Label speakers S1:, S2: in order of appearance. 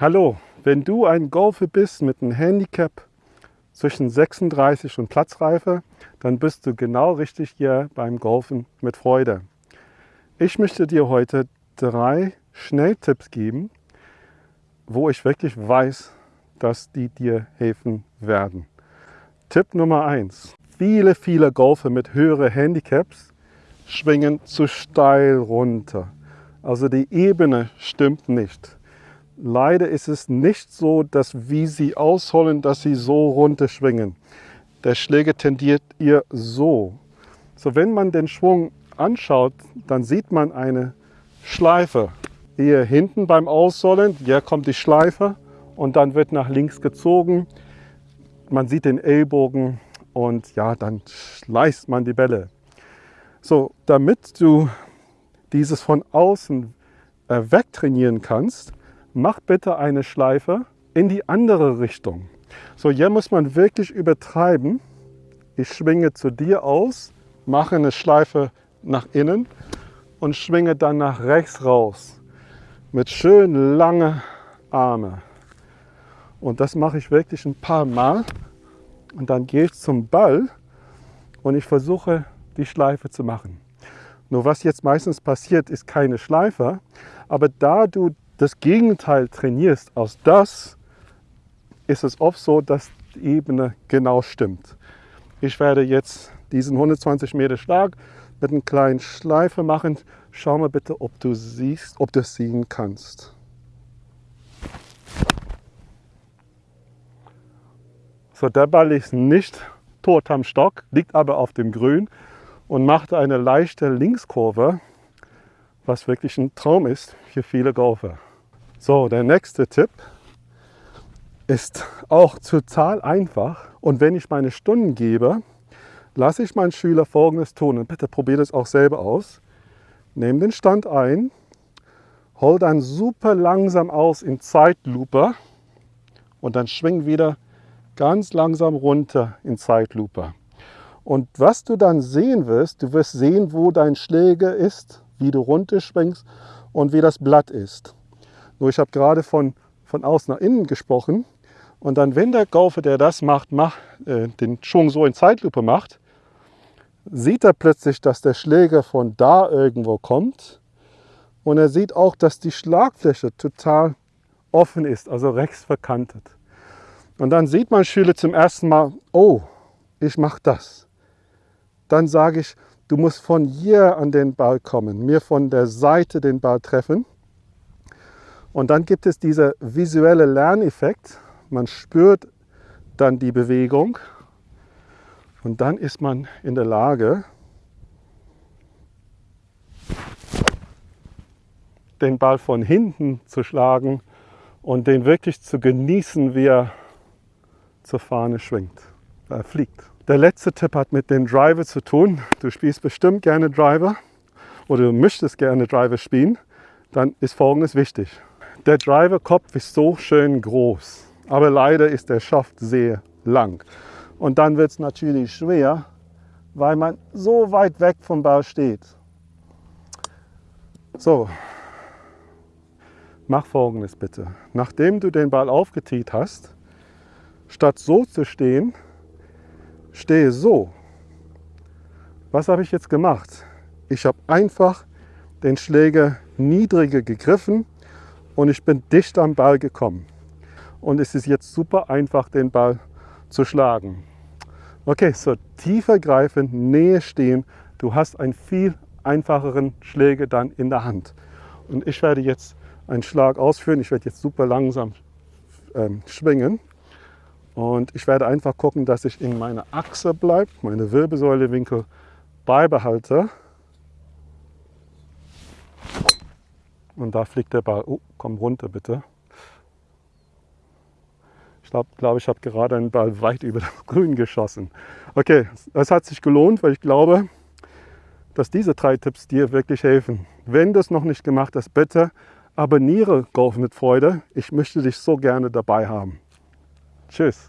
S1: Hallo, wenn du ein Golfer bist mit einem Handicap zwischen 36 und Platzreife, dann bist du genau richtig hier beim Golfen mit Freude. Ich möchte dir heute drei Schnelltipps geben, wo ich wirklich weiß, dass die dir helfen werden. Tipp Nummer eins: Viele, viele Golfer mit höheren Handicaps schwingen zu steil runter. Also die Ebene stimmt nicht. Leider ist es nicht so, dass wie sie ausholen, dass sie so runter schwingen. Der Schläger tendiert ihr so. So wenn man den Schwung anschaut, dann sieht man eine Schleife. Hier hinten beim Ausholen, hier kommt die Schleife und dann wird nach links gezogen. Man sieht den Ellbogen und ja, dann schleißt man die Bälle. So, damit du dieses von außen äh, wegtrainieren kannst, mach bitte eine Schleife in die andere Richtung. So, hier muss man wirklich übertreiben. Ich schwinge zu dir aus, mache eine Schleife nach innen und schwinge dann nach rechts raus. Mit schön langen Armen. Und das mache ich wirklich ein paar Mal. Und dann gehe ich zum Ball und ich versuche die Schleife zu machen. Nur was jetzt meistens passiert, ist keine Schleife. Aber da du das Gegenteil trainierst aus das, ist es oft so, dass die Ebene genau stimmt. Ich werde jetzt diesen 120 Meter Schlag mit einer kleinen Schleife machen. Schau mal bitte, ob du siehst, ob du es sehen kannst. So, der Ball ist nicht tot am Stock, liegt aber auf dem Grün und macht eine leichte Linkskurve, was wirklich ein Traum ist für viele Golfer. So, der nächste Tipp ist auch total einfach. Und wenn ich meine Stunden gebe, lasse ich meinen Schüler folgendes tun. Und bitte probiert es auch selber aus. Nehm den Stand ein, hol dann super langsam aus in Zeitlupe und dann schwing wieder ganz langsam runter in Zeitlupe. Und was du dann sehen wirst, du wirst sehen, wo dein Schläger ist, wie du runterschwingst und wie das Blatt ist. Nur ich habe gerade von, von außen nach innen gesprochen. Und dann, wenn der Golfer, der das macht, macht äh, den Schwung so in Zeitlupe macht, sieht er plötzlich, dass der Schläger von da irgendwo kommt. Und er sieht auch, dass die Schlagfläche total offen ist, also rechts verkantet. Und dann sieht mein Schüler zum ersten Mal, oh, ich mache das. Dann sage ich, du musst von hier an den Ball kommen, mir von der Seite den Ball treffen. Und dann gibt es dieser visuelle Lerneffekt. Man spürt dann die Bewegung und dann ist man in der Lage, den Ball von hinten zu schlagen und den wirklich zu genießen, wie er zur Fahne schwingt, äh, fliegt. Der letzte Tipp hat mit dem Driver zu tun. Du spielst bestimmt gerne Driver oder du möchtest gerne Driver spielen. Dann ist Folgendes wichtig. Der Driverkopf ist so schön groß, aber leider ist der Schaft sehr lang. Und dann wird es natürlich schwer, weil man so weit weg vom Ball steht. So, mach folgendes bitte. Nachdem du den Ball aufgetiet hast, statt so zu stehen, stehe so. Was habe ich jetzt gemacht? Ich habe einfach den Schläger niedriger gegriffen und ich bin dicht am Ball gekommen. Und es ist jetzt super einfach, den Ball zu schlagen. Okay, so tiefer greifen, Nähe stehen. Du hast einen viel einfacheren Schläger dann in der Hand. Und ich werde jetzt einen Schlag ausführen. Ich werde jetzt super langsam ähm, schwingen. Und ich werde einfach gucken, dass ich in meiner Achse bleibe, meine Wirbelsäulewinkel beibehalte. Und da fliegt der Ball. Oh, komm runter bitte. Ich glaube, glaub, ich habe gerade einen Ball weit über das Grün geschossen. Okay, es hat sich gelohnt, weil ich glaube, dass diese drei Tipps dir wirklich helfen. Wenn du es noch nicht gemacht hast, bitte abonniere Golf mit Freude. Ich möchte dich so gerne dabei haben. Tschüss.